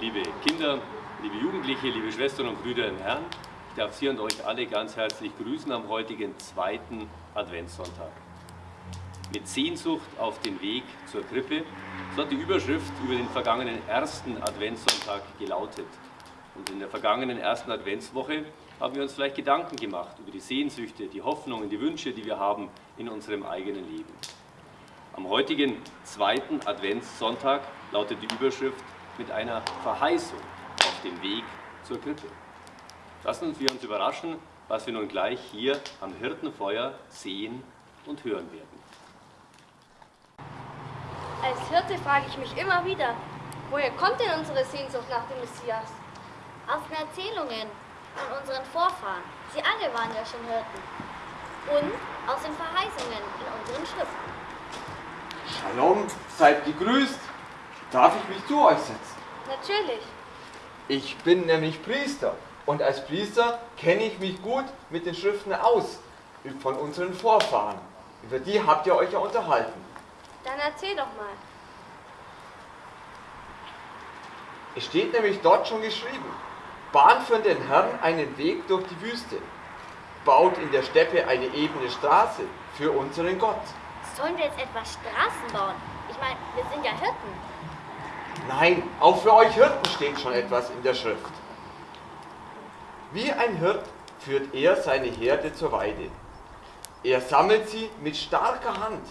liebe Kinder, liebe Jugendliche, liebe Schwestern und Brüder im Herrn. Ich darf Sie und euch alle ganz herzlich grüßen am heutigen zweiten Adventssonntag. Mit Sehnsucht auf den Weg zur Krippe, so hat die Überschrift über den vergangenen ersten Adventssonntag gelautet. Und in der vergangenen ersten Adventswoche haben wir uns vielleicht Gedanken gemacht über die Sehnsüchte, die Hoffnungen, die Wünsche, die wir haben in unserem eigenen Leben. Am heutigen zweiten Adventssonntag lautet die Überschrift mit einer Verheißung auf dem Weg zur Krippe. Lassen wir uns überraschen, was wir nun gleich hier am Hirtenfeuer sehen und hören werden. Als Hirte frage ich mich immer wieder, woher kommt denn unsere Sehnsucht nach dem Messias? Aus den Erzählungen von unseren Vorfahren. Sie alle waren ja schon Hirten. Und aus den Verheißungen in unseren Schriften. Shalom, seid gegrüßt. Darf ich mich zu euch setzen? Natürlich. Ich bin nämlich Priester und als Priester kenne ich mich gut mit den Schriften aus von unseren Vorfahren. Über die habt ihr euch ja unterhalten. Dann erzähl doch mal. Es steht nämlich dort schon geschrieben, bahnt für den Herrn einen Weg durch die Wüste, baut in der Steppe eine ebene Straße für unseren Gott. Sollen wir jetzt etwas Straßen bauen? Ich meine, wir sind ja Hirten. Nein, auch für euch Hirten steht schon etwas in der Schrift. Wie ein Hirt führt er seine Herde zur Weide. Er sammelt sie mit starker Hand.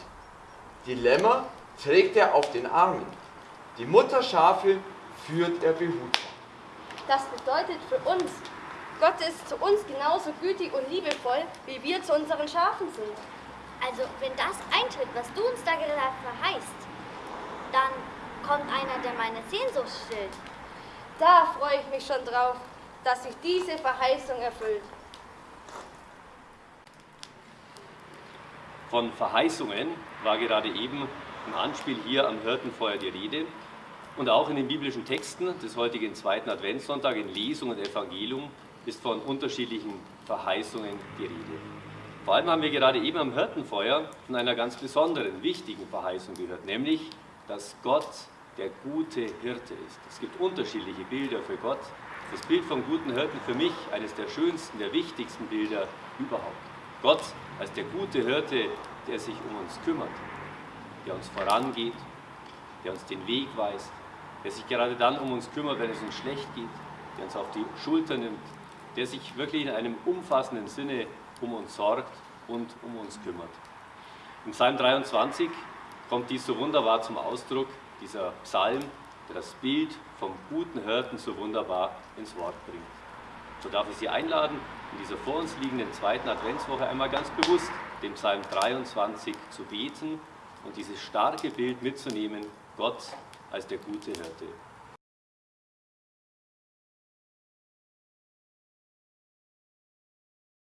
Die Lämmer trägt er auf den Armen. Die Mutterschafe führt er behutsam. Das bedeutet für uns, Gott ist zu uns genauso gütig und liebevoll, wie wir zu unseren Schafen sind. Also, wenn das eintritt, was du uns da gerade verheißt, dann kommt einer, der meine Sehnsucht stillt. Da freue ich mich schon drauf, dass sich diese Verheißung erfüllt. Von Verheißungen war gerade eben im Anspiel hier am Hirtenfeuer die Rede. Und auch in den biblischen Texten des heutigen zweiten Adventssonntag in Lesung und Evangelium ist von unterschiedlichen Verheißungen die Rede. Vor allem haben wir gerade eben am Hirtenfeuer von einer ganz besonderen, wichtigen Verheißung gehört, nämlich, dass Gott der gute Hirte ist. Es gibt unterschiedliche Bilder für Gott. Das Bild vom guten Hirten für mich eines der schönsten, der wichtigsten Bilder überhaupt. Gott als der gute Hirte, der sich um uns kümmert, der uns vorangeht, der uns den Weg weist, der sich gerade dann um uns kümmert, wenn es uns schlecht geht, der uns auf die Schulter nimmt, der sich wirklich in einem umfassenden Sinne um uns sorgt und um uns kümmert. Im Psalm 23 kommt dies so wunderbar zum Ausdruck, dieser Psalm, der das Bild vom guten Hirten so wunderbar ins Wort bringt. So darf ich Sie einladen, in dieser vor uns liegenden zweiten Adventswoche einmal ganz bewusst den Psalm 23 zu beten und dieses starke Bild mitzunehmen, Gott als der gute Hirte.